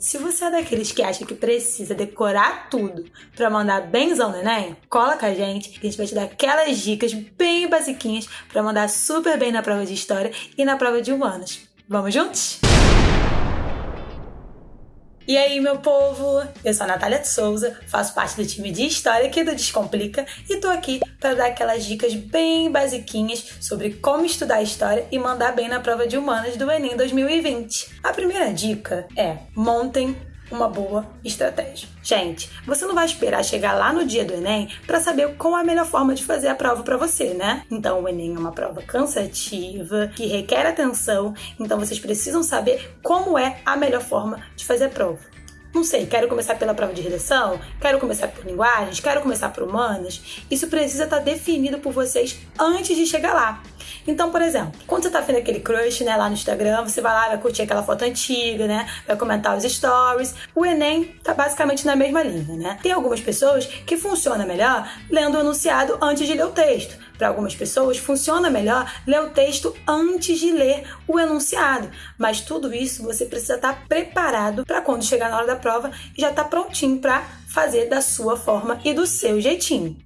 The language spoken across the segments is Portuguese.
Se você é daqueles que acha que precisa decorar tudo para mandar benzão no Enem, cola com a gente que a gente vai te dar aquelas dicas bem basiquinhas para mandar super bem na prova de História e na prova de Humanas. Vamos juntos? E aí, meu povo? Eu sou a Natália de Souza, faço parte do time de História aqui do Descomplica e tô aqui para dar aquelas dicas bem basiquinhas sobre como estudar História e mandar bem na prova de Humanas do Enem 2020. A primeira dica é montem uma boa estratégia. Gente, você não vai esperar chegar lá no dia do Enem para saber qual é a melhor forma de fazer a prova para você, né? Então, o Enem é uma prova cansativa, que requer atenção, então vocês precisam saber como é a melhor forma de fazer a prova. Não sei, quero começar pela prova de redação, quero começar por linguagens, quero começar por humanas. Isso precisa estar tá definido por vocês antes de chegar lá. Então, por exemplo, quando você tá vendo aquele crush, né, lá no Instagram, você vai lá, vai curtir aquela foto antiga, né, vai comentar os stories. O Enem tá basicamente na mesma linha, né? Tem algumas pessoas que funciona melhor lendo o enunciado antes de ler o texto. Para algumas pessoas, funciona melhor ler o texto antes de ler o enunciado. Mas tudo isso você precisa estar tá preparado para quando chegar na hora da prova e já estar tá prontinho para fazer da sua forma e do seu jeitinho.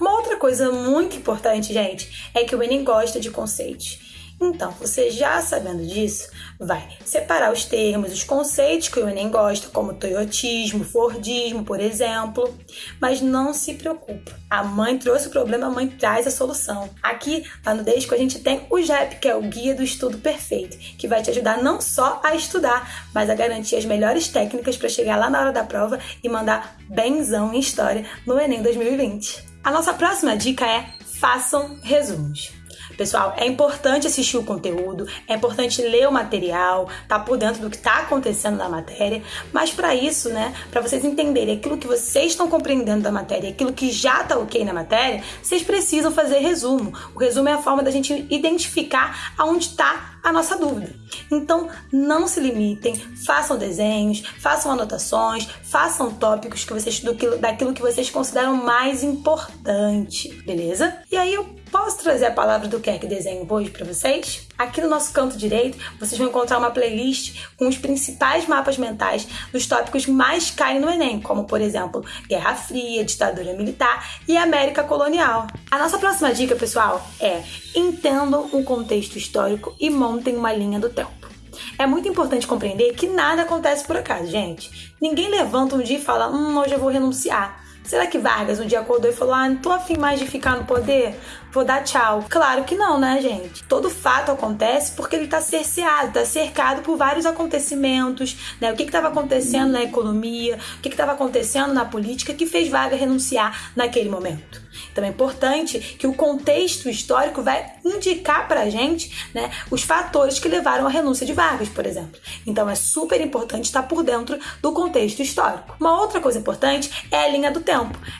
Uma outra coisa muito importante, gente, é que o Enem gosta de conceitos. Então, você já sabendo disso, vai separar os termos, os conceitos que o Enem gosta, como toyotismo, fordismo, por exemplo. Mas não se preocupe. A mãe trouxe o problema, a mãe traz a solução. Aqui, lá no Desco, a gente tem o JEP, que é o Guia do Estudo Perfeito, que vai te ajudar não só a estudar, mas a garantir as melhores técnicas para chegar lá na hora da prova e mandar benzão em história no Enem 2020. A nossa próxima dica é façam resumos. Pessoal, é importante assistir o conteúdo, é importante ler o material, tá por dentro do que está acontecendo na matéria, mas para isso, né, para vocês entenderem aquilo que vocês estão compreendendo da matéria, aquilo que já tá ok na matéria, vocês precisam fazer resumo. O resumo é a forma da gente identificar aonde está a nossa dúvida. Então, não se limitem, façam desenhos, façam anotações, façam tópicos que vocês, do daquilo que vocês consideram mais importante, beleza? E aí eu Posso trazer a palavra do Quer que Desenho hoje para vocês? Aqui no nosso canto direito, vocês vão encontrar uma playlist com os principais mapas mentais dos tópicos mais caem no Enem, como por exemplo, Guerra Fria, ditadura militar e América colonial. A nossa próxima dica, pessoal, é entendam o contexto histórico e montem uma linha do tempo. É muito importante compreender que nada acontece por acaso, gente. Ninguém levanta um dia e fala, hum, hoje eu vou renunciar. Será que Vargas um dia acordou e falou: Ah, não tô afim mais de ficar no poder? Vou dar tchau. Claro que não, né, gente? Todo fato acontece porque ele tá cerceado, tá cercado por vários acontecimentos, né? O que que tava acontecendo na economia, o que que tava acontecendo na política que fez Vargas renunciar naquele momento. Então é importante que o contexto histórico vai indicar para a gente né, os fatores que levaram à renúncia de Vargas, por exemplo. Então é super importante estar por dentro do contexto histórico. Uma outra coisa importante é a linha do tempo.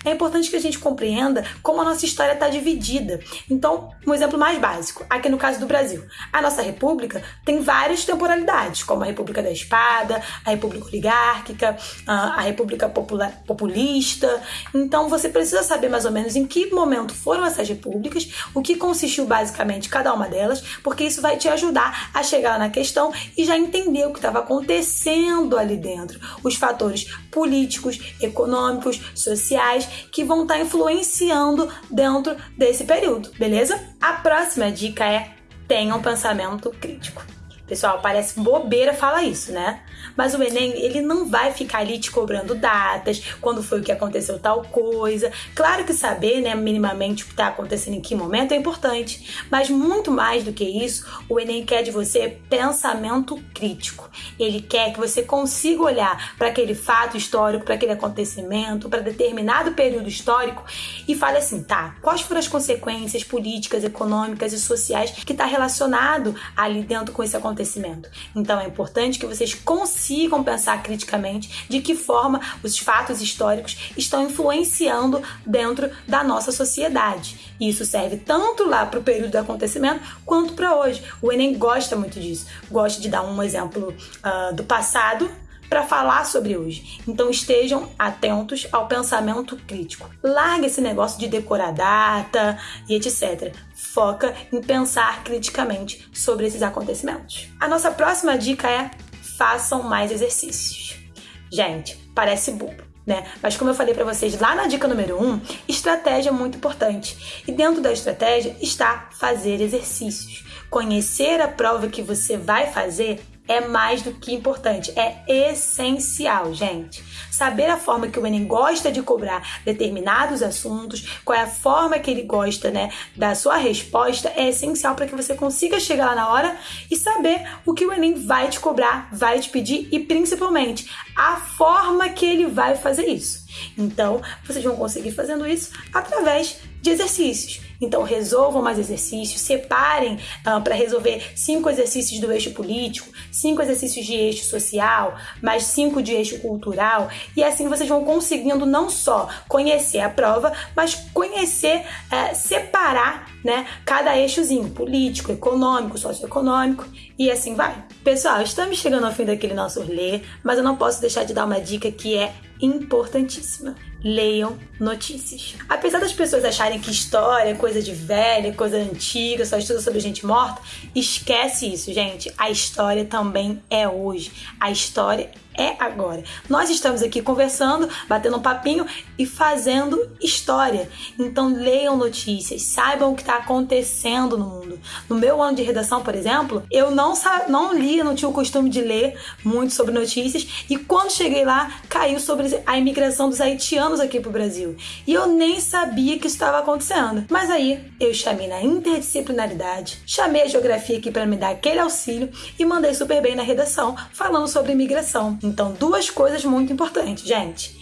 É importante que a gente compreenda como a nossa história está dividida. Então, um exemplo mais básico, aqui no caso do Brasil. A nossa república tem várias temporalidades, como a República da Espada, a República Oligárquica, a República Populista. Então você precisa saber mais ou menos em que momento foram essas repúblicas, o que consistiu basicamente cada uma delas, porque isso vai te ajudar a chegar na questão e já entender o que estava acontecendo ali dentro, os fatores políticos, econômicos, sociais que vão estar tá influenciando dentro desse período, beleza? A próxima dica é tenha um pensamento crítico. Pessoal, parece bobeira falar isso, né? Mas o Enem, ele não vai ficar ali te cobrando datas, quando foi o que aconteceu tal coisa. Claro que saber, né, minimamente o que está acontecendo em que momento é importante, mas muito mais do que isso, o Enem quer de você pensamento crítico. Ele quer que você consiga olhar para aquele fato histórico, para aquele acontecimento, para determinado período histórico e fale assim, tá, quais foram as consequências políticas, econômicas e sociais que está relacionado ali dentro com esse acontecimento. Então é importante que vocês consigam pensar criticamente de que forma os fatos históricos estão influenciando dentro da nossa sociedade. Isso serve tanto lá para o período do acontecimento quanto para hoje. O Enem gosta muito disso, gosta de dar um exemplo uh, do passado para falar sobre hoje. Então estejam atentos ao pensamento crítico. Larga esse negócio de decorar data e etc. Foca em pensar criticamente sobre esses acontecimentos. A nossa próxima dica é façam mais exercícios. Gente, parece bobo. Né? Mas como eu falei para vocês lá na dica número 1, um, estratégia é muito importante. E dentro da estratégia está fazer exercícios. Conhecer a prova que você vai fazer é mais do que importante, é essencial, gente. Saber a forma que o Enem gosta de cobrar determinados assuntos, qual é a forma que ele gosta, né, da sua resposta, é essencial para que você consiga chegar lá na hora e saber o que o Enem vai te cobrar, vai te pedir e principalmente a forma que ele vai fazer isso. Então, vocês vão conseguir fazendo isso através de exercícios. Então, resolvam mais exercícios, separem uh, para resolver cinco exercícios do eixo político, cinco exercícios de eixo social, mais cinco de eixo cultural, e assim vocês vão conseguindo não só conhecer a prova, mas conhecer, uh, separar né, cada eixozinho, político, econômico, socioeconômico, e assim vai. Pessoal, estamos chegando ao fim daquele nosso ler, mas eu não posso deixar de dar uma dica que é importantíssima leiam notícias. Apesar das pessoas acharem que história é coisa de velha, coisa antiga, só estuda sobre gente morta, esquece isso, gente. A história também é hoje. A história é agora. Nós estamos aqui conversando, batendo um papinho e fazendo história. Então leiam notícias, saibam o que está acontecendo no mundo. No meu ano de redação, por exemplo, eu não, não lia, não tinha o costume de ler muito sobre notícias e quando cheguei lá, caiu sobre a imigração dos haitianos aqui pro Brasil. E eu nem sabia que isso estava acontecendo. Mas aí eu chamei na interdisciplinaridade, chamei a geografia aqui para me dar aquele auxílio e mandei super bem na redação falando sobre imigração. Então, duas coisas muito importantes, gente.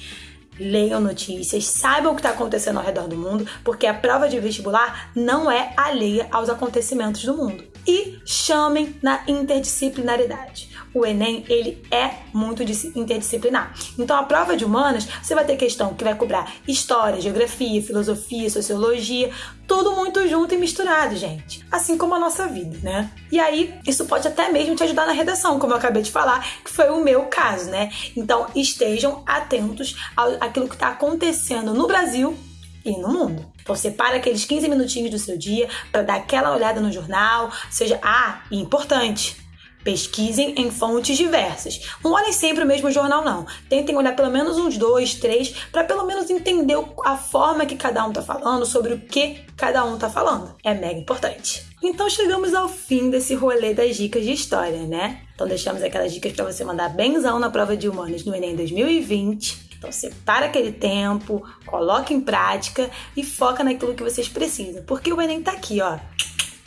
Leiam notícias, saibam o que está acontecendo ao redor do mundo, porque a prova de vestibular não é alheia aos acontecimentos do mundo. E chamem na interdisciplinaridade o Enem ele é muito interdisciplinar. Então a prova de humanas, você vai ter questão que vai cobrar história, geografia, filosofia, sociologia, tudo muito junto e misturado, gente. Assim como a nossa vida, né? E aí, isso pode até mesmo te ajudar na redação, como eu acabei de falar, que foi o meu caso, né? Então, estejam atentos àquilo que está acontecendo no Brasil e no mundo. Então separa aqueles 15 minutinhos do seu dia para dar aquela olhada no jornal, seja ah, importante. Pesquisem em fontes diversas. Não olhem sempre o mesmo jornal, não. Tentem olhar pelo menos uns dois, três, para pelo menos entender a forma que cada um está falando, sobre o que cada um está falando. É mega importante. Então chegamos ao fim desse rolê das dicas de história, né? Então deixamos aquelas dicas para você mandar benzão na prova de humanos no Enem 2020. Então separa aquele tempo, coloca em prática e foca naquilo que vocês precisam. Porque o Enem tá aqui, ó,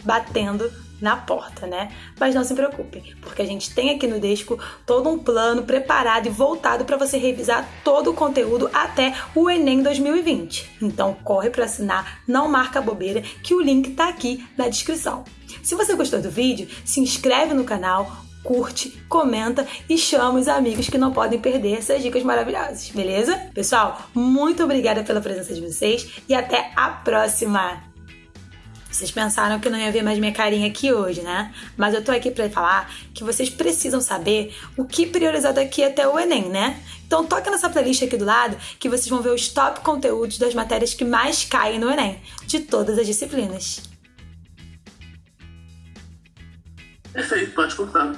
batendo na porta, né? Mas não se preocupe, porque a gente tem aqui no Desco todo um plano preparado e voltado para você revisar todo o conteúdo até o Enem 2020. Então corre para assinar, não marca bobeira, que o link tá aqui na descrição. Se você gostou do vídeo, se inscreve no canal, curte, comenta e chama os amigos que não podem perder essas dicas maravilhosas, beleza? Pessoal, muito obrigada pela presença de vocês e até a próxima! Vocês pensaram que não ia ver mais minha carinha aqui hoje, né? Mas eu tô aqui para falar que vocês precisam saber o que priorizar daqui até o Enem, né? Então toca nessa playlist aqui do lado que vocês vão ver os top conteúdos das matérias que mais caem no Enem, de todas as disciplinas. Perfeito, pode contar.